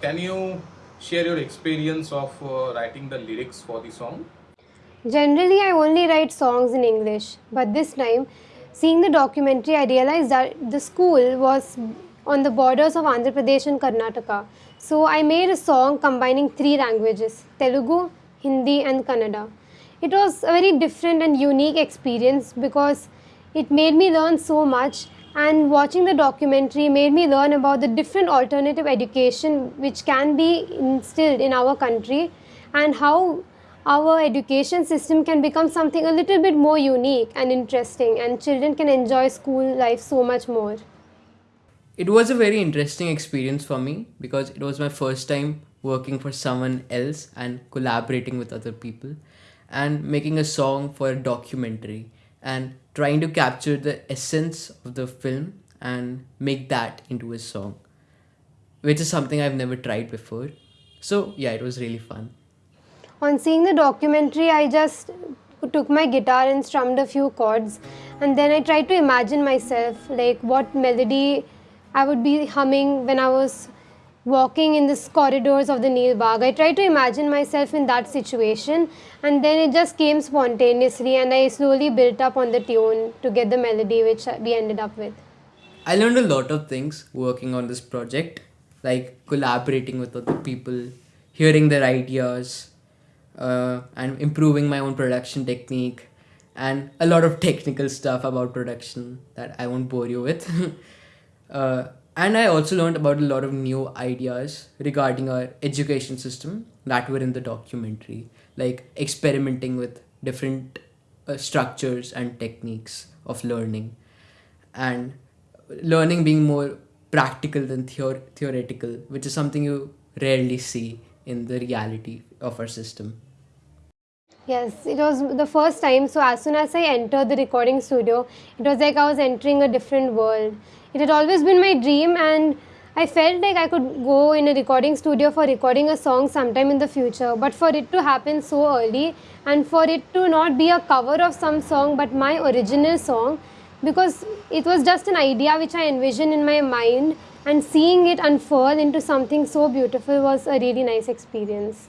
can you share your experience of uh, writing the lyrics for the song? Generally, I only write songs in English, but this time, seeing the documentary, I realized that the school was on the borders of Andhra Pradesh and Karnataka. So, I made a song combining three languages Telugu, Hindi, and Kannada. It was a very different and unique experience because it made me learn so much and watching the documentary made me learn about the different alternative education which can be instilled in our country and how our education system can become something a little bit more unique and interesting and children can enjoy school life so much more. It was a very interesting experience for me because it was my first time working for someone else and collaborating with other people and making a song for a documentary and trying to capture the essence of the film and make that into a song, which is something I've never tried before. So, yeah, it was really fun. On seeing the documentary, I just took my guitar and strummed a few chords, and then I tried to imagine myself like what melody I would be humming when I was walking in the corridors of the Neel Bagh. I tried to imagine myself in that situation and then it just came spontaneously and I slowly built up on the tune to get the melody which we ended up with. I learned a lot of things working on this project, like collaborating with other people, hearing their ideas, uh, and improving my own production technique, and a lot of technical stuff about production that I won't bore you with. uh, and I also learned about a lot of new ideas regarding our education system that were in the documentary, like experimenting with different uh, structures and techniques of learning, and learning being more practical than theor- theoretical, which is something you rarely see in the reality of our system. Yes, it was the first time. So, as soon as I entered the recording studio, it was like I was entering a different world. It had always been my dream, and I felt like I could go in a recording studio for recording a song sometime in the future. But for it to happen so early, and for it to not be a cover of some song but my original song, because it was just an idea which I envisioned in my mind, and seeing it unfurl into something so beautiful was a really nice experience.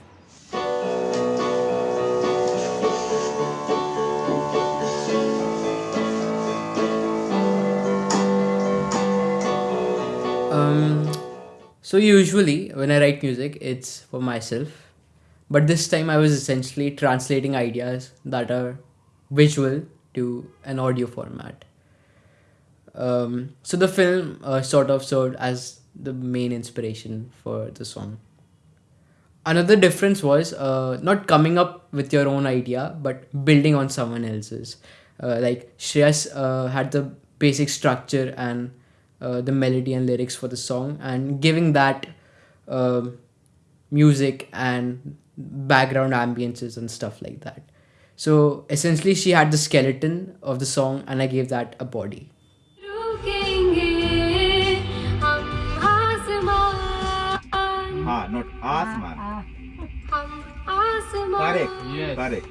So usually when I write music, it's for myself, but this time I was essentially translating ideas that are visual to an audio format. Um, so the film uh, sort of served as the main inspiration for the song. Another difference was uh, not coming up with your own idea, but building on someone else's. Uh, like Shreyas uh, had the basic structure and uh, the melody and lyrics for the song and giving that uh, music and background ambiences and stuff like that so essentially she had the skeleton of the song and i gave that a body Ah, not asman. Correct. Yes. Correct.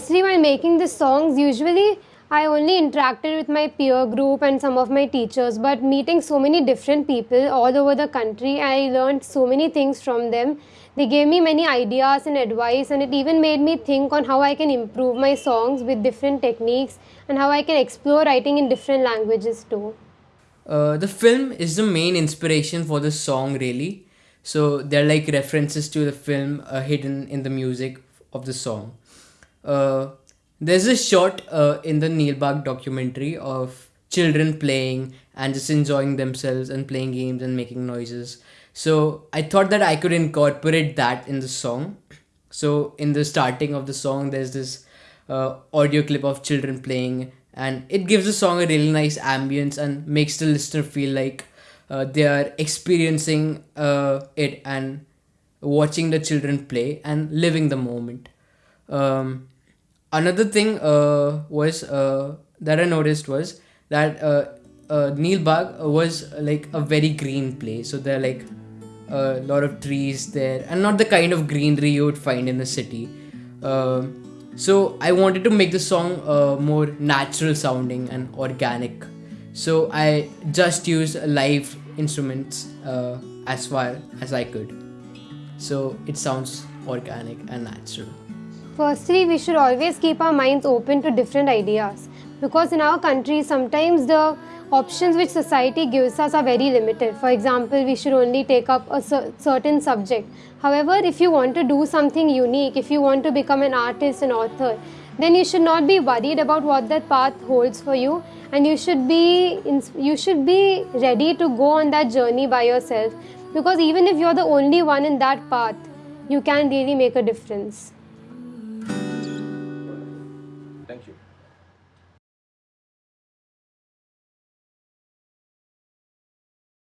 Firstly, while making the songs, usually I only interacted with my peer group and some of my teachers, but meeting so many different people all over the country, I learned so many things from them. They gave me many ideas and advice, and it even made me think on how I can improve my songs with different techniques and how I can explore writing in different languages too. Uh, the film is the main inspiration for the song, really. So there are like references to the film uh, hidden in the music of the song. Uh, there's a shot uh, in the Neel Bagh documentary of children playing and just enjoying themselves and playing games and making noises. So I thought that I could incorporate that in the song. So in the starting of the song, there's this uh, audio clip of children playing, and it gives the song a really nice ambience and makes the listener feel like uh, they are experiencing uh, it and watching the children play and living the moment. Um, another thing uh, was uh, that I noticed was that uh, uh, Neel Bagh was like a very green place. So there are like a lot of trees there, and not the kind of greenery you would find in the city. Uh, so I wanted to make the song uh, more natural sounding and organic. So I just used live instruments uh, as far as I could. So it sounds organic and natural. Firstly, we should always keep our minds open to different ideas because in our country, sometimes the options which society gives us are very limited. For example, we should only take up a certain subject. However, if you want to do something unique, if you want to become an artist, an author, then you should not be worried about what that path holds for you and you should be you should be ready to go on that journey by yourself because even if you're the only one in that path you can really make a difference